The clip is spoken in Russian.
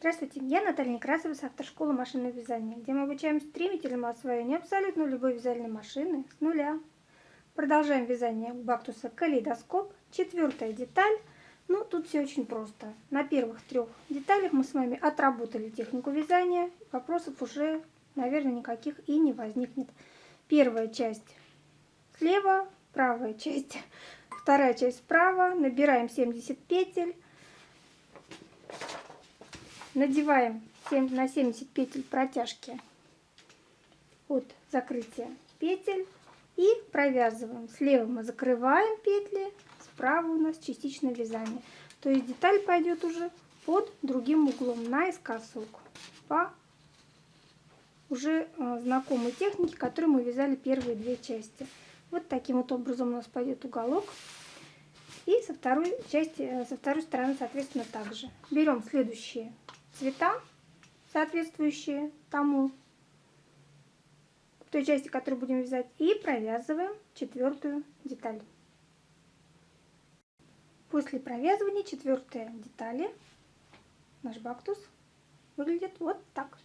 Здравствуйте, я Наталья Некрасова с автошколы машинного вязания, где мы обучаем стремительному освоению абсолютно любой вязальной машины с нуля. Продолжаем вязание бактуса калейдоскоп, четвертая деталь. Ну, тут все очень просто. На первых трех деталях мы с вами отработали технику вязания, вопросов уже, наверное, никаких и не возникнет. Первая часть слева, правая часть, вторая часть справа, набираем 70 петель, надеваем на 70 петель протяжки от закрытия петель и провязываем. Слева мы закрываем петли, справа у нас частичное вязание. То есть деталь пойдет уже под другим углом, наискосок, по уже э, знакомой технике, которую мы вязали первые две части. Вот таким вот образом у нас пойдет уголок. И со второй части, э, со второй стороны, соответственно, также. Берем следующие цвета, соответствующие тому, той части, которую будем вязать, и провязываем четвертую деталь. После провязывания четвертой детали наш бактус выглядит вот так.